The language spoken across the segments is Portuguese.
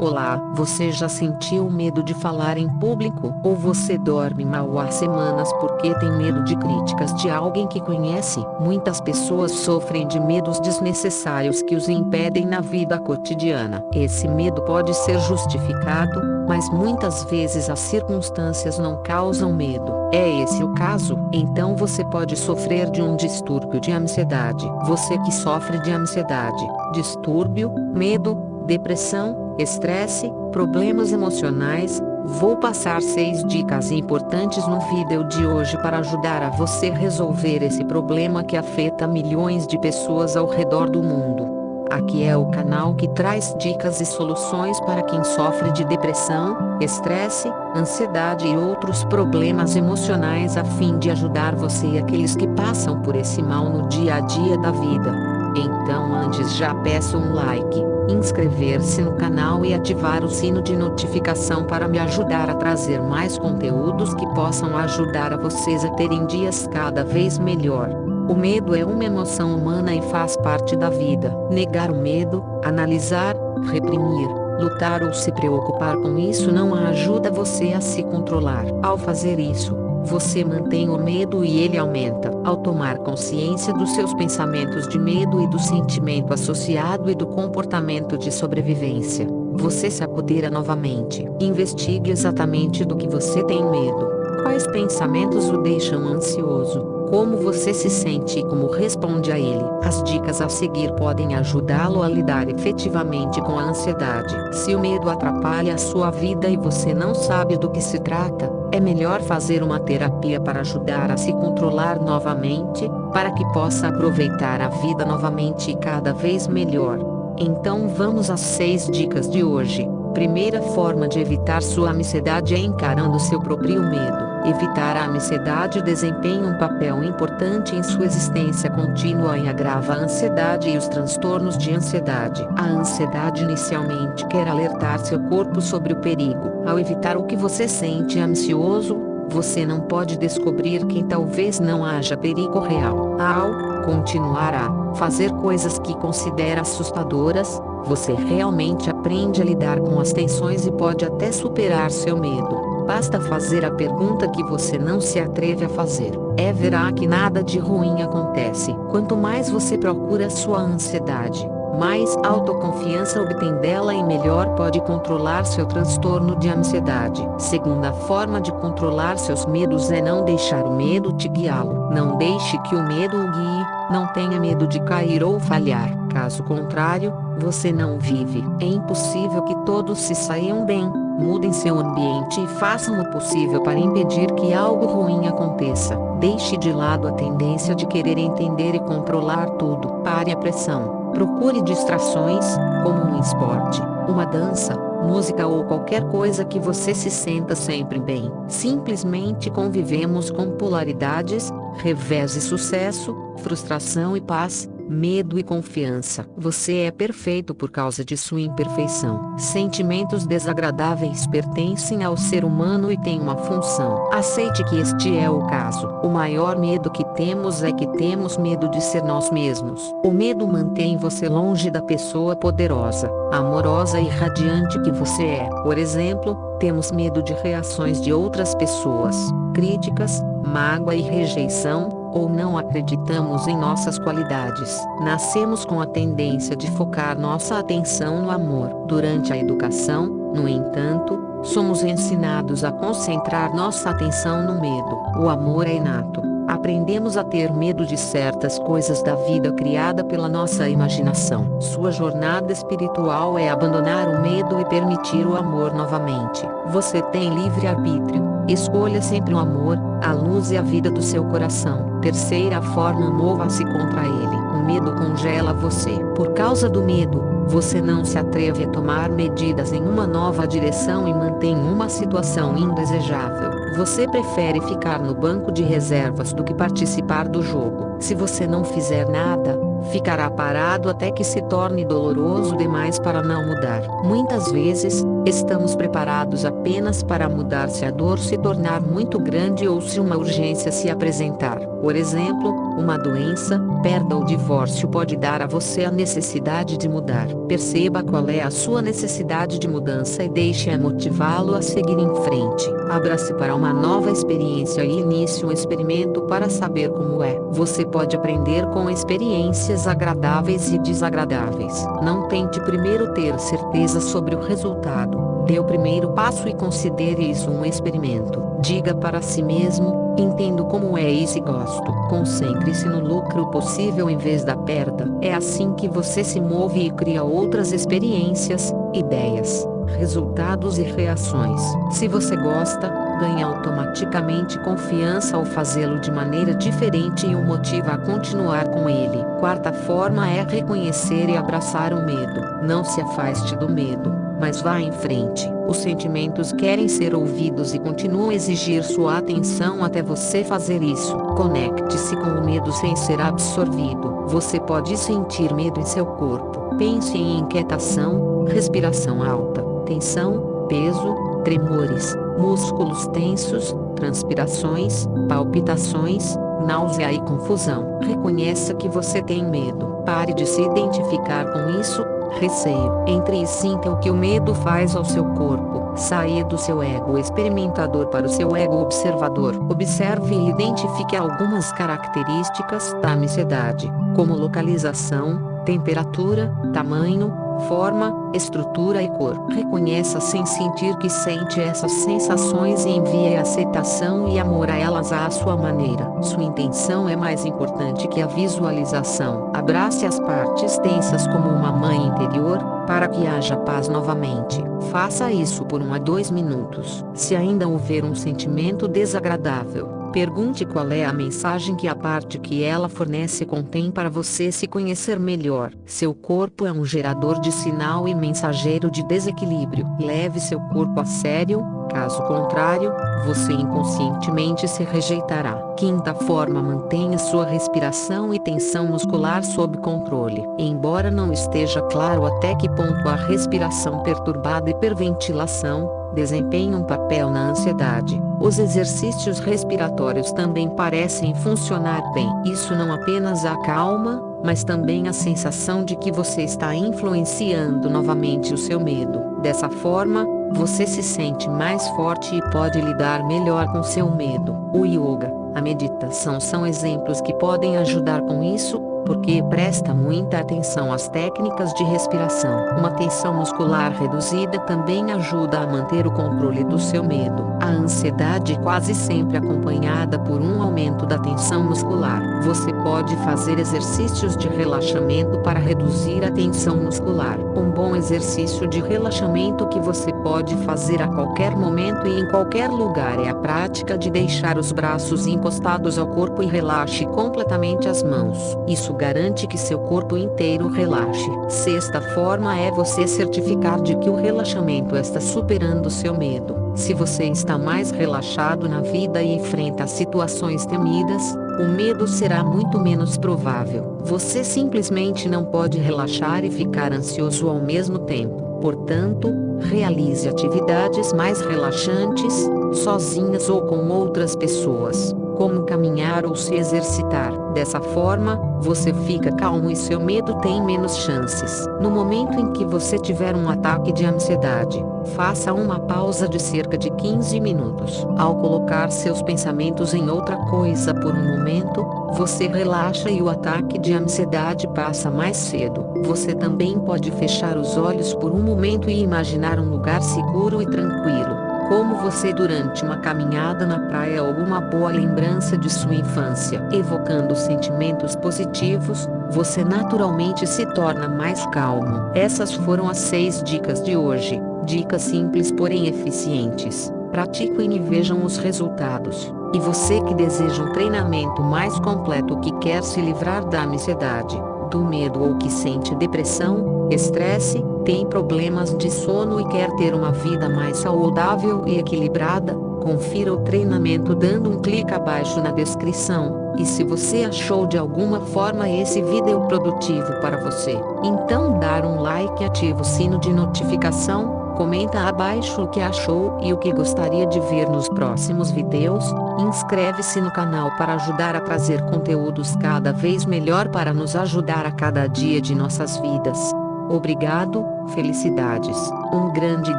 Olá, você já sentiu medo de falar em público? Ou você dorme mal há semanas porque tem medo de críticas de alguém que conhece? Muitas pessoas sofrem de medos desnecessários que os impedem na vida cotidiana. Esse medo pode ser justificado, mas muitas vezes as circunstâncias não causam medo. É esse o caso? Então você pode sofrer de um distúrbio de ansiedade. Você que sofre de ansiedade, distúrbio, medo, depressão, estresse, problemas emocionais, vou passar 6 dicas importantes no vídeo de hoje para ajudar a você resolver esse problema que afeta milhões de pessoas ao redor do mundo. Aqui é o canal que traz dicas e soluções para quem sofre de depressão, estresse, ansiedade e outros problemas emocionais a fim de ajudar você e aqueles que passam por esse mal no dia a dia da vida. Então antes já peço um like inscrever-se no canal e ativar o sino de notificação para me ajudar a trazer mais conteúdos que possam ajudar a vocês a terem dias cada vez melhor. O medo é uma emoção humana e faz parte da vida. Negar o medo, analisar, reprimir, lutar ou se preocupar com isso não ajuda você a se controlar. Ao fazer isso, você mantém o medo e ele aumenta. Ao tomar consciência dos seus pensamentos de medo e do sentimento associado e do comportamento de sobrevivência, você se apodera novamente. Investigue exatamente do que você tem medo. Quais pensamentos o deixam ansioso? como você se sente e como responde a ele. As dicas a seguir podem ajudá-lo a lidar efetivamente com a ansiedade. Se o medo atrapalha a sua vida e você não sabe do que se trata, é melhor fazer uma terapia para ajudar a se controlar novamente, para que possa aproveitar a vida novamente e cada vez melhor. Então vamos às 6 dicas de hoje. Primeira forma de evitar sua ansiedade é encarando seu próprio medo. Evitar a ansiedade desempenha um papel importante em sua existência contínua e agrava a ansiedade e os transtornos de ansiedade. A ansiedade inicialmente quer alertar seu corpo sobre o perigo. Ao evitar o que você sente ansioso, você não pode descobrir que talvez não haja perigo real. Ao continuar a fazer coisas que considera assustadoras, você realmente aprende a lidar com as tensões e pode até superar seu medo. Basta fazer a pergunta que você não se atreve a fazer. É verá que nada de ruim acontece. Quanto mais você procura sua ansiedade, mais autoconfiança obtém dela e melhor pode controlar seu transtorno de ansiedade. Segunda forma de controlar seus medos é não deixar o medo te guiá-lo. Não deixe que o medo o guie, não tenha medo de cair ou falhar. Caso contrário, você não vive. É impossível que todos se saiam bem Mudem seu ambiente e façam o possível para impedir que algo ruim aconteça. Deixe de lado a tendência de querer entender e controlar tudo. Pare a pressão. Procure distrações, como um esporte, uma dança, música ou qualquer coisa que você se senta sempre bem. Simplesmente convivemos com polaridades, revés e sucesso, frustração e paz, medo e confiança. Você é perfeito por causa de sua imperfeição. Sentimentos desagradáveis pertencem ao ser humano e têm uma função. Aceite que este é o caso. O maior medo que temos é que temos medo de ser nós mesmos. O medo mantém você longe da pessoa poderosa, amorosa e radiante que você é. Por exemplo, temos medo de reações de outras pessoas, críticas, mágoa e rejeição, ou não acreditamos em nossas qualidades. Nascemos com a tendência de focar nossa atenção no amor. Durante a educação, no entanto, somos ensinados a concentrar nossa atenção no medo. O amor é inato. Aprendemos a ter medo de certas coisas da vida criada pela nossa imaginação. Sua jornada espiritual é abandonar o medo e permitir o amor novamente. Você tem livre arbítrio Escolha sempre o amor, a luz e a vida do seu coração. Terceira forma mova-se contra ele. O medo congela você. Por causa do medo, você não se atreve a tomar medidas em uma nova direção e mantém uma situação indesejável. Você prefere ficar no banco de reservas do que participar do jogo. Se você não fizer nada, ficará parado até que se torne doloroso demais para não mudar. Muitas vezes, estamos preparados apenas para mudar se a dor se tornar muito grande ou se uma urgência se apresentar. Por exemplo, uma doença, perda ou divórcio pode dar a você a necessidade de mudar. Perceba qual é a sua necessidade de mudança e deixe-a motivá-lo a seguir em frente. Abra-se para uma nova experiência e inicie um experimento para saber como é. Você pode aprender com experiências agradáveis e desagradáveis. Não tente primeiro ter certeza sobre o resultado. Dê o primeiro passo e considere isso um experimento. Diga para si mesmo: entendo como é isso e gosto. Concentre-se no lucro possível em vez da perda. É assim que você se move e cria outras experiências, ideias, resultados e reações. Se você gosta, ganha automaticamente confiança ao fazê-lo de maneira diferente e o motiva a continuar com ele. Quarta forma é reconhecer e abraçar o medo. Não se afaste do medo, mas vá em frente. Os sentimentos querem ser ouvidos e continuam a exigir sua atenção até você fazer isso. Conecte-se com o medo sem ser absorvido. Você pode sentir medo em seu corpo. Pense em inquietação, respiração alta, tensão, peso, tremores, músculos tensos, transpirações, palpitações, náusea e confusão. Reconheça que você tem medo. Pare de se identificar com isso, receio. Entre e sinta o que o medo faz ao seu corpo. Saia do seu ego experimentador para o seu ego observador. Observe e identifique algumas características da ansiedade, como localização, temperatura, tamanho, forma, estrutura e cor. Reconheça sem sentir que sente essas sensações e envie aceitação e amor a elas à sua maneira. Sua intenção é mais importante que a visualização. Abrace as partes tensas como uma mãe interior, para que haja paz novamente. Faça isso por um a dois minutos. Se ainda houver um sentimento desagradável, Pergunte qual é a mensagem que a parte que ela fornece contém para você se conhecer melhor. Seu corpo é um gerador de sinal e mensageiro de desequilíbrio. Leve seu corpo a sério, caso contrário, você inconscientemente se rejeitará. Quinta forma mantenha sua respiração e tensão muscular sob controle. Embora não esteja claro até que ponto a respiração perturbada e hiperventilação, desempenham um papel na ansiedade. Os exercícios respiratórios também parecem funcionar bem. Isso não apenas acalma, mas também a sensação de que você está influenciando novamente o seu medo. Dessa forma, você se sente mais forte e pode lidar melhor com seu medo. O yoga, a meditação são exemplos que podem ajudar com isso, porque presta muita atenção às técnicas de respiração. Uma tensão muscular reduzida também ajuda a manter o controle do seu medo. A ansiedade quase sempre acompanhada por um aumento da tensão muscular. Você pode fazer exercícios de relaxamento para reduzir a tensão muscular. Um bom exercício de relaxamento que você pode fazer a qualquer momento e em qualquer lugar é a prática de deixar os braços encostados ao corpo e relaxe completamente as mãos. Isso garante que seu corpo inteiro relaxe. Sexta forma é você certificar de que o relaxamento está superando seu medo. Se você está mais relaxado na vida e enfrenta situações temidas, o medo será muito menos provável. Você simplesmente não pode relaxar e ficar ansioso ao mesmo tempo. Portanto, realize atividades mais relaxantes, sozinhas ou com outras pessoas como caminhar ou se exercitar. Dessa forma, você fica calmo e seu medo tem menos chances. No momento em que você tiver um ataque de ansiedade, faça uma pausa de cerca de 15 minutos. Ao colocar seus pensamentos em outra coisa por um momento, você relaxa e o ataque de ansiedade passa mais cedo. Você também pode fechar os olhos por um momento e imaginar um lugar seguro e tranquilo como você durante uma caminhada na praia ou uma boa lembrança de sua infância. Evocando sentimentos positivos, você naturalmente se torna mais calmo. Essas foram as seis dicas de hoje. Dicas simples porém eficientes. Pratiquem e vejam os resultados. E você que deseja um treinamento mais completo que quer se livrar da ansiedade, do medo ou que sente depressão, estresse, tem problemas de sono e quer ter uma vida mais saudável e equilibrada, confira o treinamento dando um clique abaixo na descrição. E se você achou de alguma forma esse vídeo produtivo para você, então dar um like e ativa o sino de notificação, comenta abaixo o que achou e o que gostaria de ver nos próximos vídeos, inscreve-se no canal para ajudar a trazer conteúdos cada vez melhor para nos ajudar a cada dia de nossas vidas. Obrigado, felicidades, um grande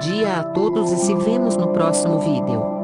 dia a todos e se vemos no próximo vídeo.